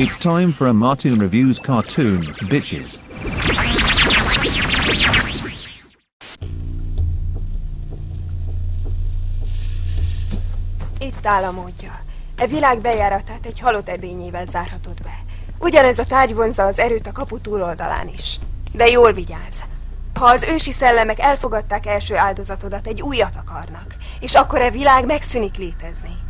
It's time for a Martin Reviews cartoon, bitches. Itt áll a módja. E világ bejáratát egy halott edényével zárhatod be. Ugyanez a tárgy vonza az erőt a kapu túloldalán is. De jól vigyázz! Ha az ősi szellemek elfogadták első áldozatodat, egy újat akarnak, és akkor a világ megszűnik létezni.